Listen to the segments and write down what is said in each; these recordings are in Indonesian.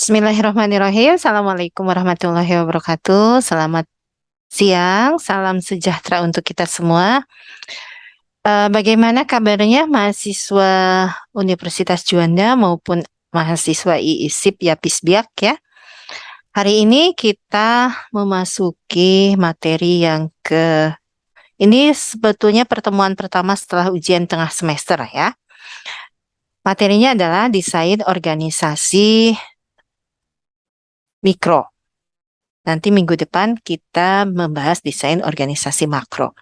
Bismillahirrahmanirrahim. Assalamualaikum warahmatullahi wabarakatuh. Selamat siang, salam sejahtera untuk kita semua. Uh, bagaimana kabarnya mahasiswa Universitas Juanda maupun mahasiswa IISIP ya Pisbiak ya? Hari ini kita memasuki materi yang ke ini sebetulnya pertemuan pertama setelah ujian tengah semester ya. Materinya adalah desain organisasi mikro. Nanti minggu depan kita membahas desain organisasi makro.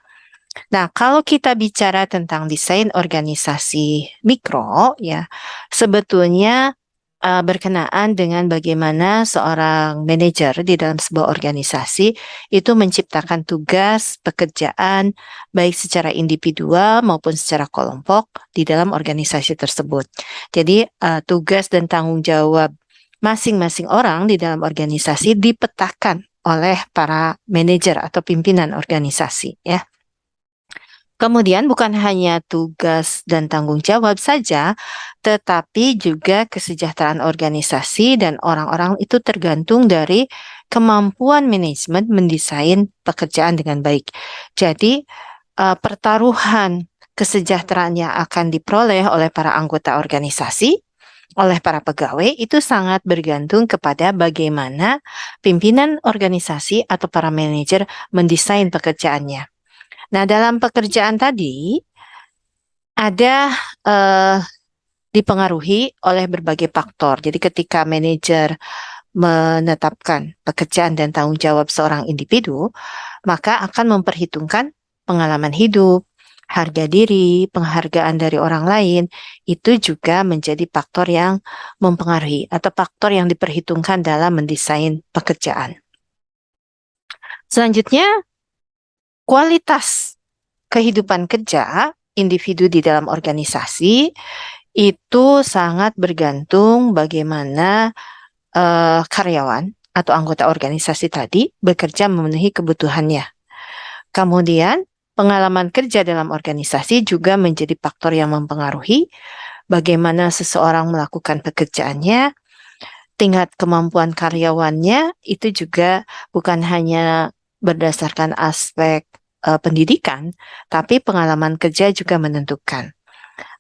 Nah, kalau kita bicara tentang desain organisasi mikro, ya, sebetulnya uh, berkenaan dengan bagaimana seorang manajer di dalam sebuah organisasi itu menciptakan tugas, pekerjaan, baik secara individual maupun secara kelompok di dalam organisasi tersebut. Jadi uh, tugas dan tanggung jawab masing-masing orang di dalam organisasi dipetakan oleh para manajer atau pimpinan organisasi ya. Kemudian bukan hanya tugas dan tanggung jawab saja, tetapi juga kesejahteraan organisasi dan orang-orang itu tergantung dari kemampuan manajemen mendesain pekerjaan dengan baik. Jadi uh, pertaruhan kesejahteraan yang akan diperoleh oleh para anggota organisasi oleh para pegawai itu sangat bergantung kepada bagaimana pimpinan organisasi atau para manajer mendesain pekerjaannya. Nah, dalam pekerjaan tadi ada uh, dipengaruhi oleh berbagai faktor. Jadi ketika manajer menetapkan pekerjaan dan tanggung jawab seorang individu, maka akan memperhitungkan pengalaman hidup, harga diri, penghargaan dari orang lain, itu juga menjadi faktor yang mempengaruhi atau faktor yang diperhitungkan dalam mendesain pekerjaan. Selanjutnya, kualitas kehidupan kerja individu di dalam organisasi itu sangat bergantung bagaimana uh, karyawan atau anggota organisasi tadi bekerja memenuhi kebutuhannya. Kemudian, pengalaman kerja dalam organisasi juga menjadi faktor yang mempengaruhi bagaimana seseorang melakukan pekerjaannya, tingkat kemampuan karyawannya itu juga bukan hanya berdasarkan aspek uh, pendidikan, tapi pengalaman kerja juga menentukan.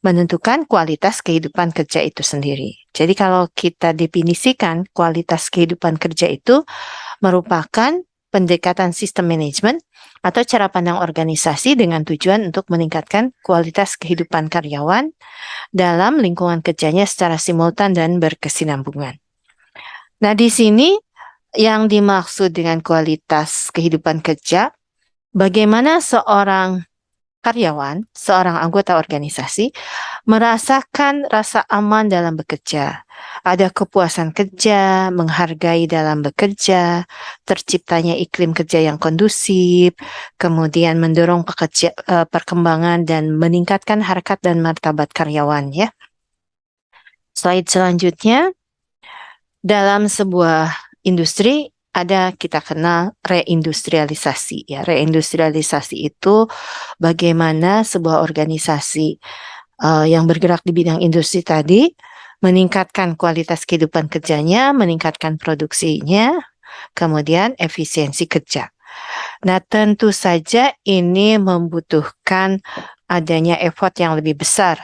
Menentukan kualitas kehidupan kerja itu sendiri. Jadi kalau kita definisikan kualitas kehidupan kerja itu merupakan pendekatan sistem manajemen atau cara pandang organisasi dengan tujuan untuk meningkatkan kualitas kehidupan karyawan dalam lingkungan kerjanya secara simultan dan berkesinambungan. Nah, di sini yang dimaksud dengan kualitas kehidupan kerja bagaimana seorang karyawan, seorang anggota organisasi merasakan rasa aman dalam bekerja. Ada kepuasan kerja, menghargai dalam bekerja, terciptanya iklim kerja yang kondusif, kemudian mendorong pekerja, uh, perkembangan dan meningkatkan harkat dan martabat karyawan ya. Slide selanjutnya, dalam sebuah industri ada kita kenal reindustrialisasi. Ya reindustrialisasi itu bagaimana sebuah organisasi uh, yang bergerak di bidang industri tadi meningkatkan kualitas kehidupan kerjanya meningkatkan produksinya kemudian efisiensi kerja. Nah tentu saja ini membutuhkan adanya effort yang lebih besar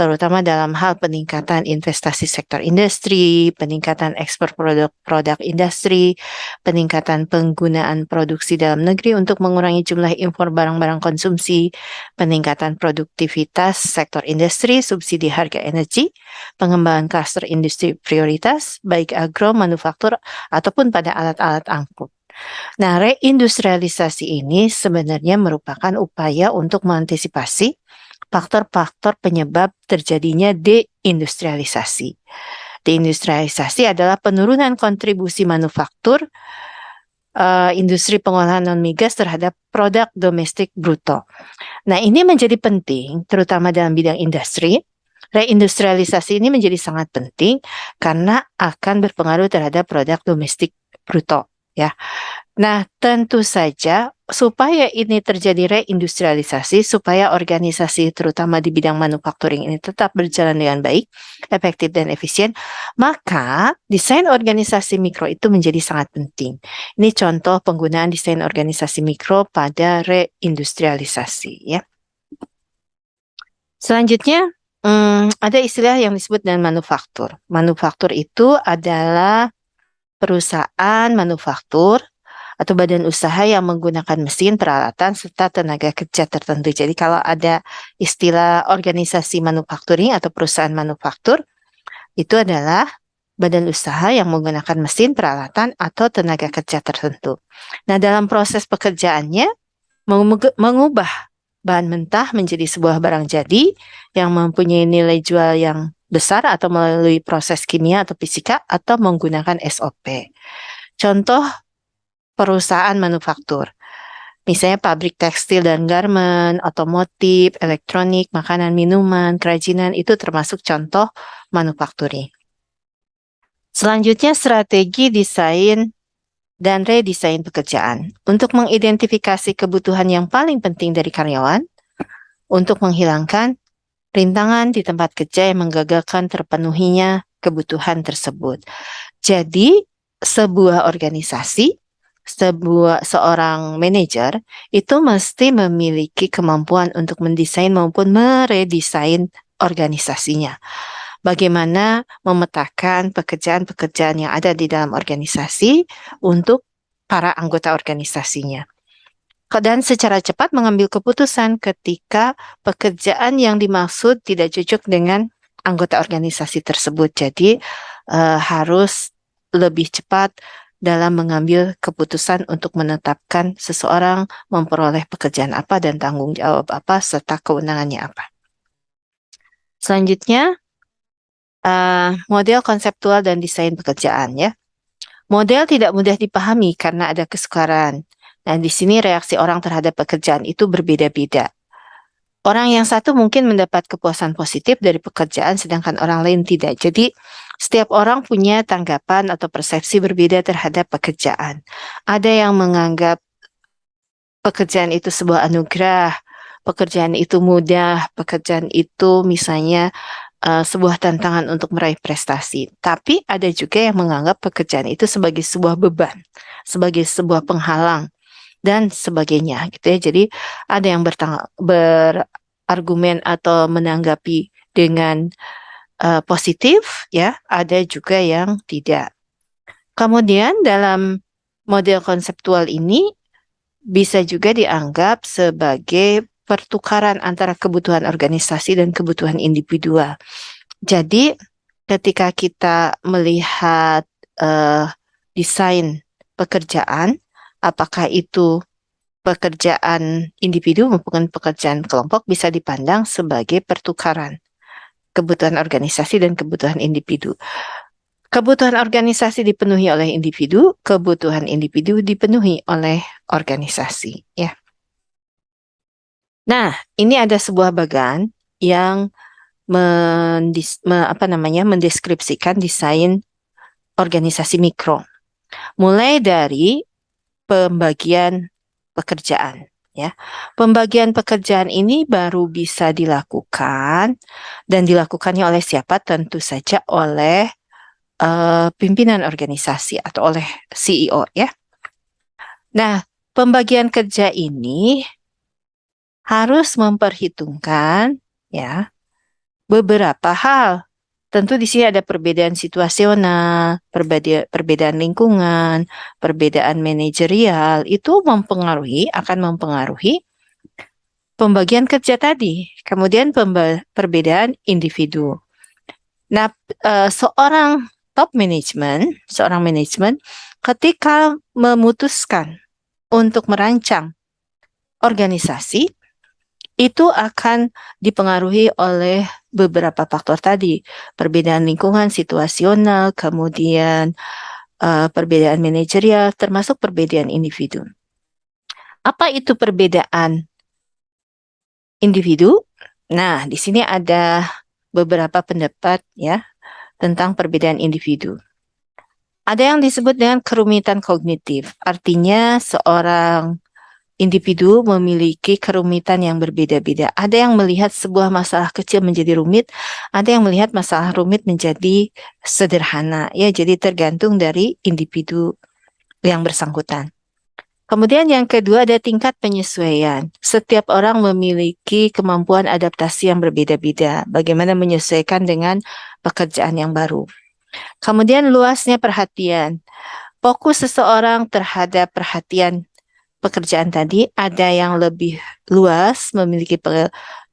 terutama dalam hal peningkatan investasi sektor industri, peningkatan ekspor produk-produk industri, peningkatan penggunaan produksi dalam negeri untuk mengurangi jumlah impor barang-barang konsumsi, peningkatan produktivitas sektor industri, subsidi harga energi, pengembangan kluster industri prioritas, baik agro, manufaktur, ataupun pada alat-alat angkut. Nah, reindustrialisasi ini sebenarnya merupakan upaya untuk mengantisipasi faktor-faktor penyebab terjadinya deindustrialisasi. Deindustrialisasi adalah penurunan kontribusi manufaktur uh, industri pengolahan non migas terhadap produk domestik bruto. Nah, ini menjadi penting terutama dalam bidang industri. Reindustrialisasi ini menjadi sangat penting karena akan berpengaruh terhadap produk domestik bruto ya. Nah, tentu saja supaya ini terjadi reindustrialisasi, supaya organisasi terutama di bidang manufacturing ini tetap berjalan dengan baik, efektif dan efisien, maka desain organisasi mikro itu menjadi sangat penting. Ini contoh penggunaan desain organisasi mikro pada reindustrialisasi ya. Selanjutnya, hmm, ada istilah yang disebut dengan manufaktur. Manufaktur itu adalah perusahaan manufaktur atau badan usaha yang menggunakan mesin, peralatan, serta tenaga kerja tertentu. Jadi kalau ada istilah organisasi manufacturing atau perusahaan manufaktur, itu adalah badan usaha yang menggunakan mesin, peralatan, atau tenaga kerja tertentu. Nah, dalam proses pekerjaannya, mengubah bahan mentah menjadi sebuah barang jadi yang mempunyai nilai jual yang besar atau melalui proses kimia atau fisika atau menggunakan SOP. Contoh perusahaan manufaktur. Misalnya pabrik tekstil dan garmen, otomotif, elektronik, makanan, minuman, kerajinan itu termasuk contoh manufakturing. Selanjutnya strategi desain dan redesain pekerjaan. Untuk mengidentifikasi kebutuhan yang paling penting dari karyawan, untuk menghilangkan rintangan di tempat kerja yang menggagalkan terpenuhinya kebutuhan tersebut. Jadi, sebuah organisasi sebuah seorang manajer itu mesti memiliki kemampuan untuk mendesain maupun meredesain organisasinya. Bagaimana memetakan pekerjaan-pekerjaan yang ada di dalam organisasi untuk para anggota organisasinya. Dan secara cepat mengambil keputusan ketika pekerjaan yang dimaksud tidak cocok dengan anggota organisasi tersebut. Jadi uh, harus lebih cepat dalam mengambil keputusan untuk menetapkan seseorang memperoleh pekerjaan apa dan tanggung jawab apa serta kewenangannya apa. Selanjutnya, uh, model konseptual dan desain pekerjaan ya. Model tidak mudah dipahami karena ada kesukaran. Nah, di sini reaksi orang terhadap pekerjaan itu berbeda-beda. Orang yang satu mungkin mendapat kepuasan positif dari pekerjaan sedangkan orang lain tidak. Jadi setiap orang punya tanggapan atau persepsi berbeda terhadap pekerjaan. Ada yang menganggap pekerjaan itu sebuah anugerah, pekerjaan itu mudah, pekerjaan itu misalnya uh, sebuah tantangan untuk meraih prestasi. Tapi ada juga yang menganggap pekerjaan itu sebagai sebuah beban, sebagai sebuah penghalang dan sebagainya gitu ya. Jadi ada yang berargumen atau menanggapi dengan uh, positif ya, ada juga yang tidak. Kemudian dalam model konseptual ini bisa juga dianggap sebagai pertukaran antara kebutuhan organisasi dan kebutuhan individual. Jadi ketika kita melihat uh, desain pekerjaan apakah itu pekerjaan individu maupun pekerjaan kelompok bisa dipandang sebagai pertukaran kebutuhan organisasi dan kebutuhan individu. Kebutuhan organisasi dipenuhi oleh individu, kebutuhan individu dipenuhi oleh organisasi, ya. Nah, ini ada sebuah bagan yang mendis, me, apa namanya mendeskripsikan desain organisasi mikro. Mulai dari pembagian pekerjaan ya. Pembagian pekerjaan ini baru bisa dilakukan dan dilakukannya oleh siapa? Tentu saja oleh uh, pimpinan organisasi atau oleh CEO ya. Nah, pembagian kerja ini harus memperhitungkan ya beberapa hal Tentu di sini ada perbedaan situasional, perbedaan, perbedaan lingkungan, perbedaan manajerial, itu mempengaruhi, akan mempengaruhi pembagian kerja tadi. Kemudian perbedaan individu. Nah, uh, seorang top management, seorang manajemen ketika memutuskan untuk merancang organisasi, itu akan dipengaruhi oleh beberapa faktor tadi, perbedaan lingkungan situasional, kemudian uh, perbedaan manajerial, termasuk perbedaan individu. Apa itu perbedaan individu? Nah, di sini ada beberapa pendapat ya tentang perbedaan individu. Ada yang disebut dengan kerumitan kognitif, artinya seorang individu memiliki kerumitan yang berbeda-beda. Ada yang melihat sebuah masalah kecil menjadi rumit, ada yang melihat masalah rumit menjadi sederhana. Ya, jadi tergantung dari individu yang bersangkutan. Kemudian yang kedua ada tingkat penyesuaian. Setiap orang memiliki kemampuan adaptasi yang berbeda-beda. Bagaimana menyesuaikan dengan pekerjaan yang baru. Kemudian luasnya perhatian. Fokus seseorang terhadap perhatian pekerjaan tadi ada yang lebih luas, memiliki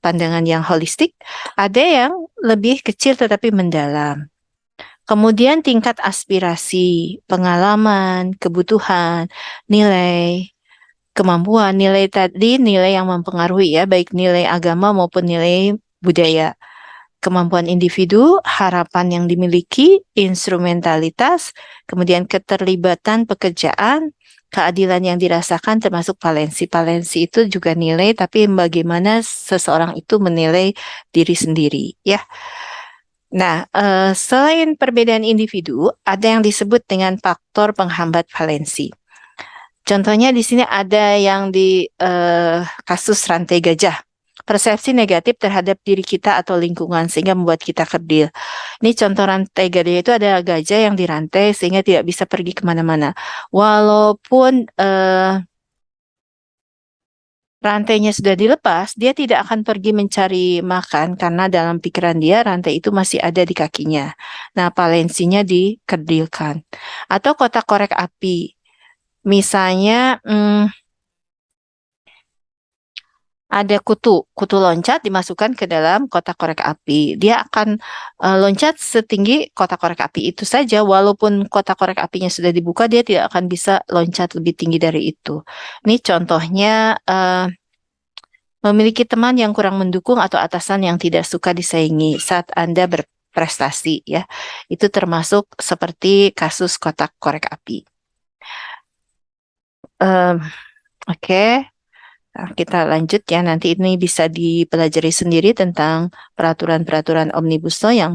pandangan yang holistik, ada yang lebih kecil tetapi mendalam. Kemudian tingkat aspirasi, pengalaman, kebutuhan, nilai, kemampuan, nilai tadi nilai yang mempengaruhi ya, baik nilai agama maupun nilai budaya. Kemampuan individu, harapan yang dimiliki, instrumentalitas, kemudian keterlibatan pekerjaan, keadilan yang dirasakan termasuk valensi. Valensi itu juga nilai, tapi bagaimana seseorang itu menilai diri sendiri ya. Nah, uh, selain perbedaan individu, ada yang disebut dengan faktor penghambat valensi. Contohnya di sini ada yang di uh, kasus rantai gajah. Persepsi negatif terhadap diri kita atau lingkungan sehingga membuat kita kerdil. Ini contoh rantai gajah itu ada gajah yang dirantai sehingga tidak bisa pergi ke mana-mana. Walaupun uh, rantainya sudah dilepas, dia tidak akan pergi mencari makan karena dalam pikiran dia rantai itu masih ada di kakinya. Nah, valensinya dikerdilkan. Atau kotak korek api. Misalnya, hmm, ada kutu, kutu loncat dimasukkan ke dalam kotak korek api. Dia akan uh, loncat setinggi kotak korek api itu saja, walaupun kotak korek apinya sudah dibuka, dia tidak akan bisa loncat lebih tinggi dari itu. Ini contohnya uh, memiliki teman yang kurang mendukung atau atasan yang tidak suka disaingi saat Anda berprestasi ya. Itu termasuk seperti kasus kotak korek api. Um, Oke. Okay. Nah, kita lanjut ya, nanti ini bisa dipelajari sendiri tentang peraturan-peraturan Omnibus Law yang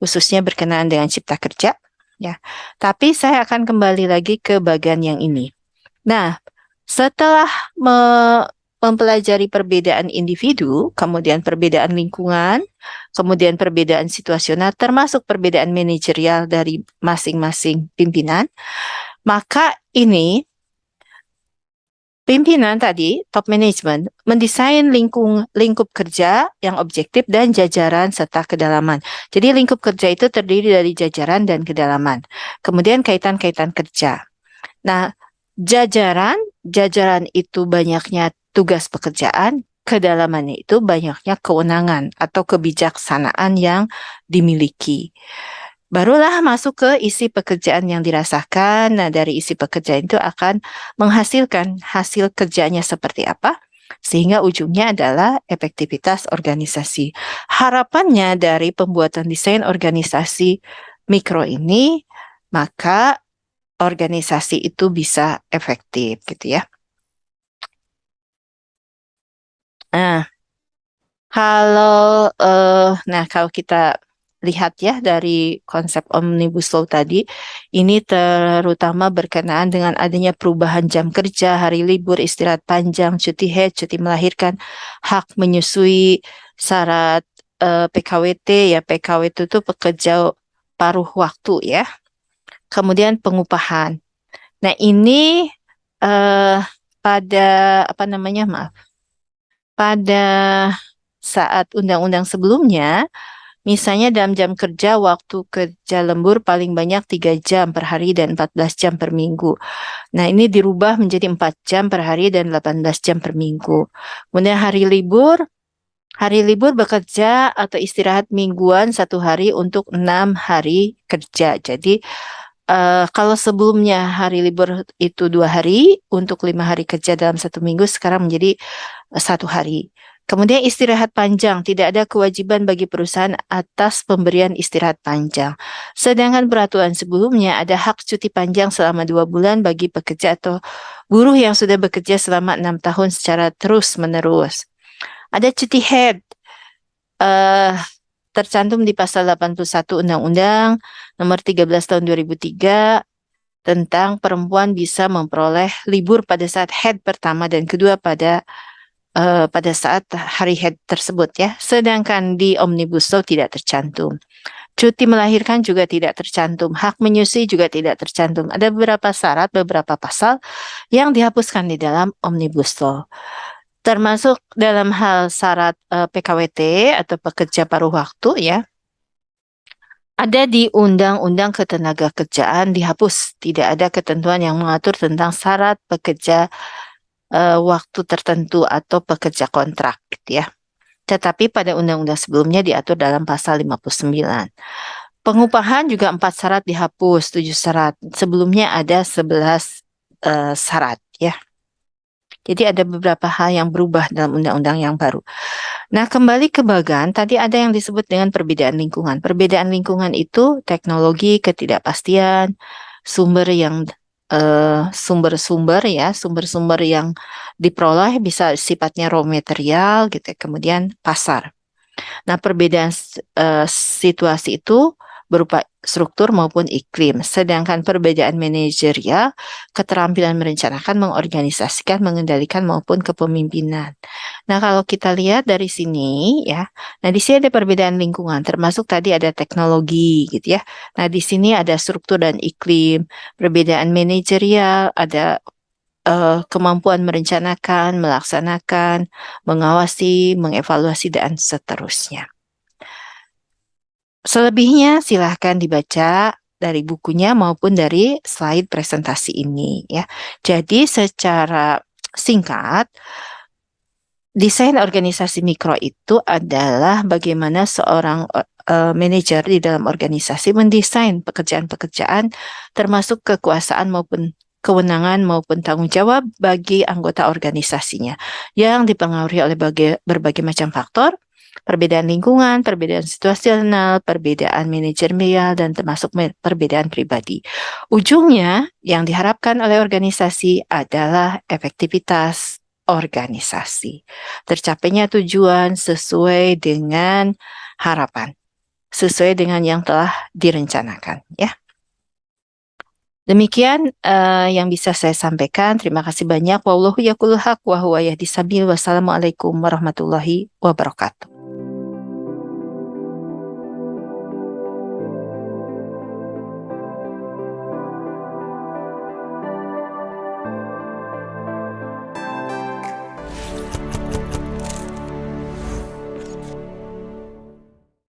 khususnya berkenaan dengan cipta kerja. ya. Tapi saya akan kembali lagi ke bagian yang ini. Nah, setelah me mempelajari perbedaan individu, kemudian perbedaan lingkungan, kemudian perbedaan situasional, termasuk perbedaan manajerial dari masing-masing pimpinan, maka ini Pimpinan tadi, top management, mendesain lingkung, lingkup kerja yang objektif dan jajaran serta kedalaman. Jadi lingkup kerja itu terdiri dari jajaran dan kedalaman. Kemudian kaitan-kaitan kerja. Nah, jajaran, jajaran itu banyaknya tugas pekerjaan, kedalamannya itu banyaknya kewenangan atau kebijaksanaan yang dimiliki barulah masuk ke isi pekerjaan yang dirasakan. Nah, dari isi pekerjaan itu akan menghasilkan hasil kerjanya seperti apa, sehingga ujungnya adalah efektivitas organisasi. Harapannya dari pembuatan desain organisasi mikro ini, maka organisasi itu bisa efektif gitu ya. Nah, kalau uh, nah kalau kita lihat ya dari konsep Omnibus Law tadi, ini terutama berkenaan dengan adanya perubahan jam kerja, hari libur, istirahat panjang, cuti haid, cuti melahirkan, hak menyusui syarat eh, PKWT ya, PKWT itu pekerja paruh waktu ya. Kemudian pengupahan. Nah ini uh, pada apa namanya maaf, pada saat undang-undang sebelumnya Misalnya dalam jam kerja, waktu kerja lembur paling banyak 3 jam per hari dan 14 jam per minggu. Nah ini dirubah menjadi 4 jam per hari dan 18 jam per minggu. Kemudian hari libur, hari libur bekerja atau istirahat mingguan satu hari untuk enam hari kerja. Jadi uh, kalau sebelumnya hari libur itu dua hari untuk lima hari kerja dalam satu minggu, sekarang menjadi uh, satu hari. Kemudian istirahat panjang, tidak ada kewajiban bagi perusahaan atas pemberian istirahat panjang. Sedangkan peraturan sebelumnya ada hak cuti panjang selama dua bulan bagi pekerja atau buruh yang sudah bekerja selama enam tahun secara terus-menerus. Ada cuti head, uh, tercantum di pasal 81 Undang-Undang nomor 13 tahun 2003 tentang perempuan bisa memperoleh libur pada saat head pertama dan kedua pada uh, pada saat hari head tersebut ya. Sedangkan di Omnibus Law tidak tercantum. Cuti melahirkan juga tidak tercantum, hak menyusui juga tidak tercantum. Ada beberapa syarat, beberapa pasal yang dihapuskan di dalam Omnibus Law. Termasuk dalam hal syarat uh, eh, PKWT atau pekerja paruh waktu ya, ada di Undang-Undang Ketenagakerjaan dihapus. Tidak ada ketentuan yang mengatur tentang syarat pekerja uh, waktu tertentu atau pekerja kontrak gitu ya. Tetapi pada undang-undang sebelumnya diatur dalam pasal 59. Pengupahan juga empat syarat dihapus, tujuh syarat. Sebelumnya ada 11 uh, syarat ya. Jadi ada beberapa hal yang berubah dalam undang-undang yang baru. Nah, kembali ke bagan, tadi ada yang disebut dengan perbedaan lingkungan. Perbedaan lingkungan itu teknologi, ketidakpastian, sumber yang eh, sumber-sumber uh, ya, sumber-sumber yang diperoleh bisa sifatnya raw material gitu, ya, kemudian pasar. Nah, perbedaan uh, situasi itu berupa struktur maupun iklim. Sedangkan perbedaan manajerial, keterampilan merencanakan, mengorganisasikan, mengendalikan maupun kepemimpinan. Nah, kalau kita lihat dari sini ya. Nah, di sini ada perbedaan lingkungan termasuk tadi ada teknologi gitu ya. Nah, di sini ada struktur dan iklim, perbedaan manajerial, ada uh, kemampuan merencanakan, melaksanakan, mengawasi, mengevaluasi dan seterusnya. Selebihnya silahkan dibaca dari bukunya maupun dari slide presentasi ini ya. Jadi secara singkat desain organisasi mikro itu adalah bagaimana seorang uh, manajer di dalam organisasi mendesain pekerjaan-pekerjaan termasuk kekuasaan maupun kewenangan maupun tanggung jawab bagi anggota organisasinya yang dipengaruhi oleh berbagai macam faktor perbedaan lingkungan, perbedaan situasional, perbedaan manajerial, dan termasuk perbedaan pribadi. Ujungnya yang diharapkan oleh organisasi adalah efektivitas organisasi. Tercapainya tujuan sesuai dengan harapan, sesuai dengan yang telah direncanakan. Ya. Demikian uh, yang bisa saya sampaikan. Terima kasih banyak. Wallahu haq wa huwa yahdi. Wassalamualaikum warahmatullahi wabarakatuh.